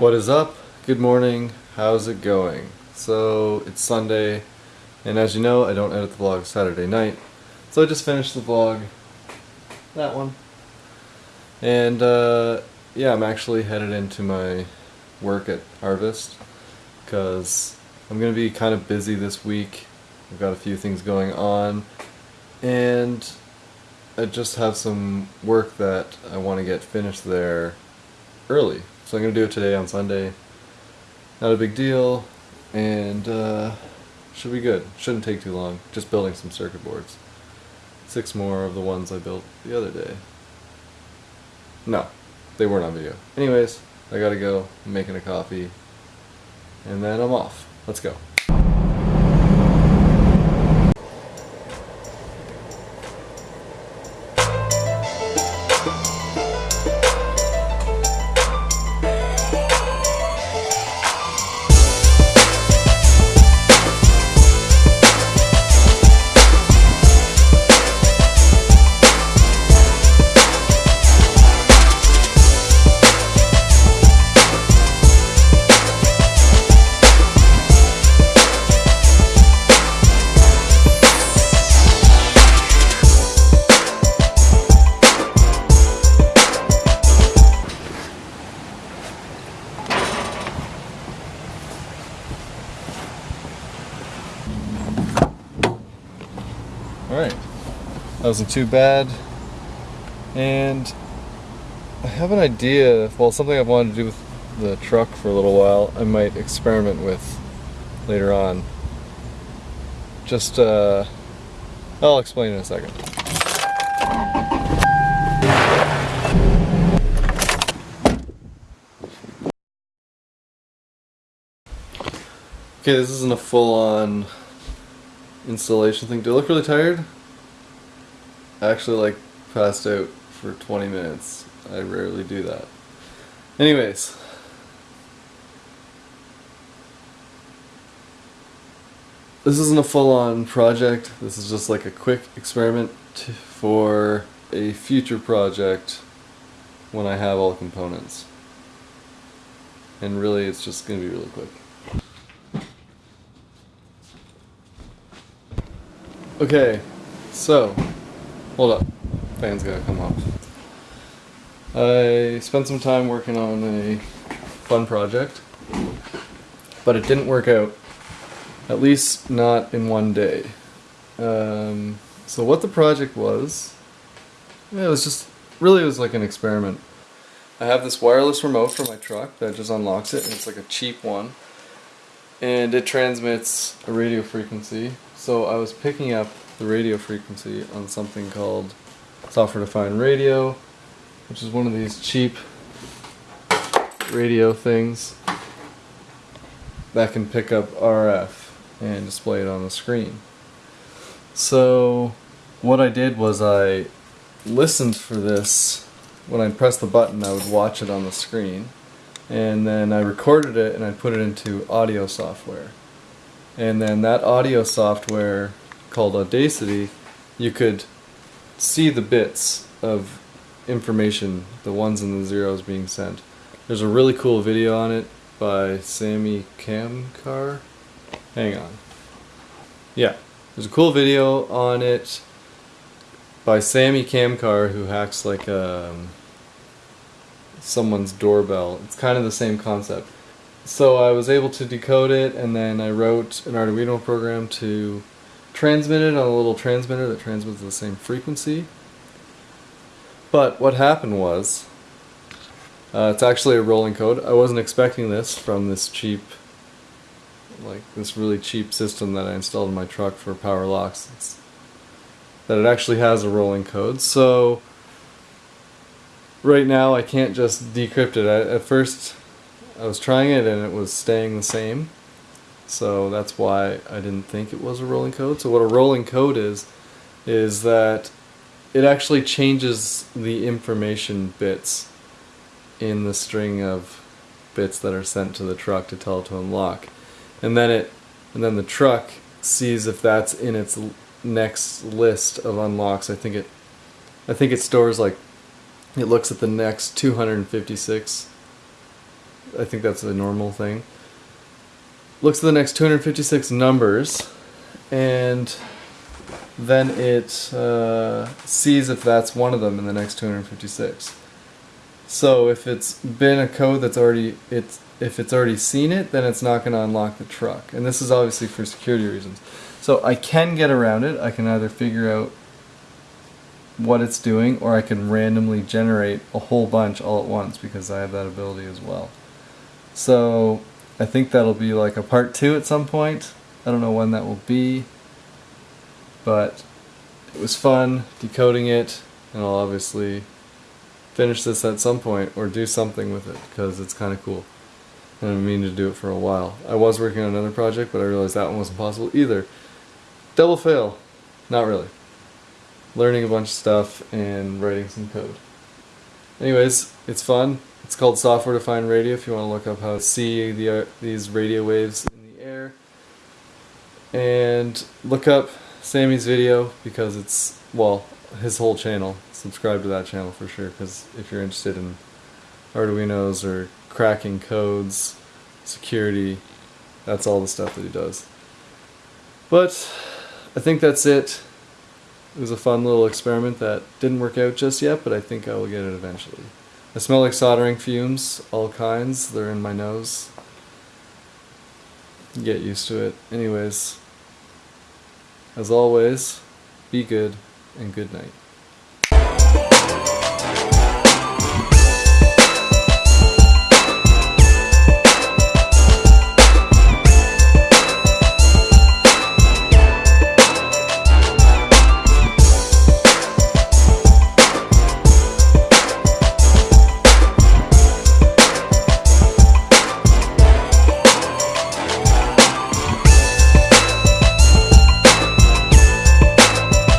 What is up? Good morning. How's it going? So it's Sunday, and as you know, I don't edit the vlog Saturday night. So I just finished the vlog, that one. And uh, yeah, I'm actually headed into my work at Harvest because I'm going to be kind of busy this week. I've got a few things going on, and I just have some work that I want to get finished there early. So I'm going to do it today on Sunday. Not a big deal, and uh, should be good. Shouldn't take too long. Just building some circuit boards. Six more of the ones I built the other day. No, they weren't on video. Anyways, I gotta go. I'm making a coffee, and then I'm off. Let's go. Alright. That wasn't too bad. And I have an idea, well, something I've wanted to do with the truck for a little while, I might experiment with later on. Just, uh, I'll explain in a second. Okay, this isn't a full-on installation thing. Do I look really tired? I actually like passed out for 20 minutes. I rarely do that. Anyways. This isn't a full-on project. This is just like a quick experiment for a future project when I have all components. And really it's just going to be really quick. Okay, so, hold up. Fan's gotta come off. I spent some time working on a fun project, but it didn't work out. At least not in one day. Um, so what the project was, it was just, really it was like an experiment. I have this wireless remote for my truck that just unlocks it, and it's like a cheap one. And it transmits a radio frequency so I was picking up the radio frequency on something called software defined radio, which is one of these cheap radio things that can pick up RF and display it on the screen. So what I did was I listened for this. When I pressed the button, I would watch it on the screen. And then I recorded it and I put it into audio software and then that audio software called Audacity, you could see the bits of information, the ones and the zeros being sent. There's a really cool video on it by Samy Kamkar. Hang on. Yeah, there's a cool video on it by Samy Kamkar who hacks like um, someone's doorbell. It's kind of the same concept. So I was able to decode it and then I wrote an Arduino program to transmit it on a little transmitter that transmits the same frequency. But what happened was, uh, it's actually a rolling code. I wasn't expecting this from this cheap, like this really cheap system that I installed in my truck for power locks. It's, that it actually has a rolling code. So right now I can't just decrypt it. I, at first I was trying it and it was staying the same. So that's why I didn't think it was a rolling code. So what a rolling code is, is that it actually changes the information bits in the string of bits that are sent to the truck to tell it to unlock. And then it, and then the truck sees if that's in its next list of unlocks. I think it, I think it stores like, it looks at the next 256 I think that's a normal thing. Looks at the next 256 numbers, and then it uh, sees if that's one of them in the next 256. So if it's been a code that's already it's if it's already seen it, then it's not going to unlock the truck. And this is obviously for security reasons. So I can get around it. I can either figure out what it's doing or I can randomly generate a whole bunch all at once because I have that ability as well. So I think that'll be like a part two at some point. I don't know when that will be, but it was fun decoding it and I'll obviously finish this at some point or do something with it because it's kind of cool. And I mean to do it for a while. I was working on another project, but I realized that one wasn't possible either. Double fail. Not really. Learning a bunch of stuff and writing some code. Anyways, it's fun. It's called software defined radio if you want to look up how to see the, uh, these radio waves in the air. And look up Samy's video because it's, well, his whole channel. Subscribe to that channel for sure because if you're interested in Arduinos or cracking codes, security, that's all the stuff that he does. But I think that's it. It was a fun little experiment that didn't work out just yet, but I think I will get it eventually. I smell like soldering fumes, all kinds. They're in my nose. Get used to it. Anyways, as always, be good and good night.